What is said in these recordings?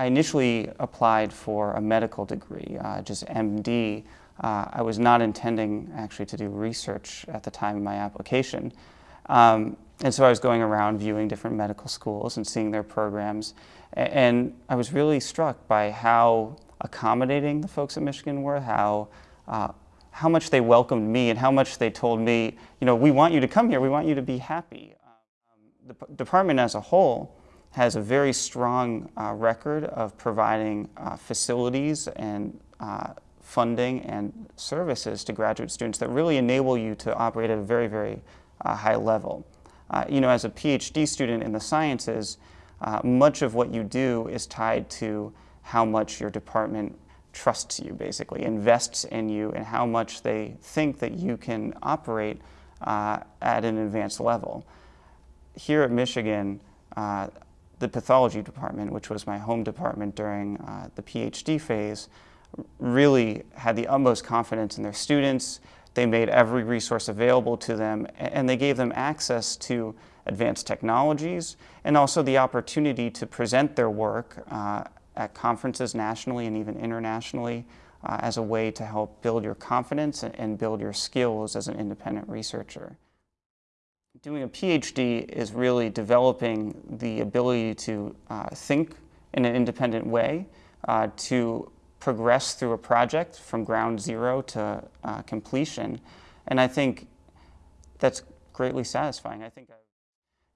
I initially applied for a medical degree, uh, just MD. Uh, I was not intending actually to do research at the time of my application. Um, and so I was going around viewing different medical schools and seeing their programs. And I was really struck by how accommodating the folks at Michigan were, how, uh, how much they welcomed me and how much they told me, you know, we want you to come here, we want you to be happy. Um, the department as a whole has a very strong uh, record of providing uh, facilities and uh, funding and services to graduate students that really enable you to operate at a very, very uh, high level. Uh, you know, as a PhD student in the sciences, uh, much of what you do is tied to how much your department trusts you, basically, invests in you, and how much they think that you can operate at an advanced level. Here at Michigan, the pathology department, which was my home department during uh, the PhD phase, really had the utmost confidence in their students. They made every resource available to them, and they gave them access to advanced technologies and also the opportunity to present their work uh, at conferences nationally and even internationally uh, as a way to help build your confidence and build your skills as an independent researcher. Doing a PhD is really developing the ability to uh, think in an independent way, uh, to progress through a project from ground zero to uh, completion. And I think that's greatly satisfying. I think,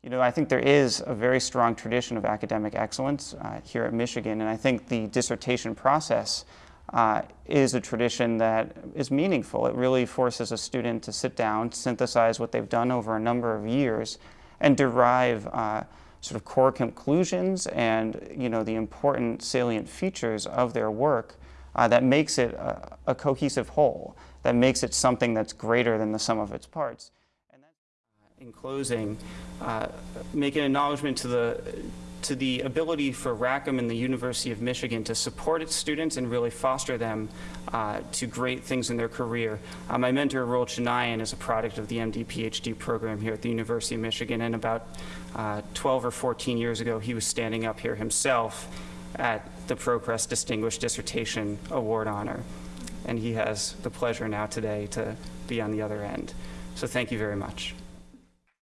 you know, I think there is a very strong tradition of academic excellence uh, here at Michigan, and I think the dissertation process uh, is a tradition that is meaningful. It really forces a student to sit down, synthesize what they've done over a number of years, and derive uh, sort of core conclusions and you know the important salient features of their work uh, that makes it a, a, cohesive whole, that makes it something that's greater than the sum of its parts. And uh, in closing, uh, make an acknowledgement to the to the ability for Rackham and the University of Michigan to support its students and really foster them uh, to great things in their career. Uh, my mentor, Arul Chinnaiyan, is a product of the MD PhD program here at the University of Michigan, and about uh, 12 or 14 years ago, he was standing up here himself at the ProQuest Distinguished Dissertation Award honor. And he has the pleasure now today to be on the other end. So thank you very much.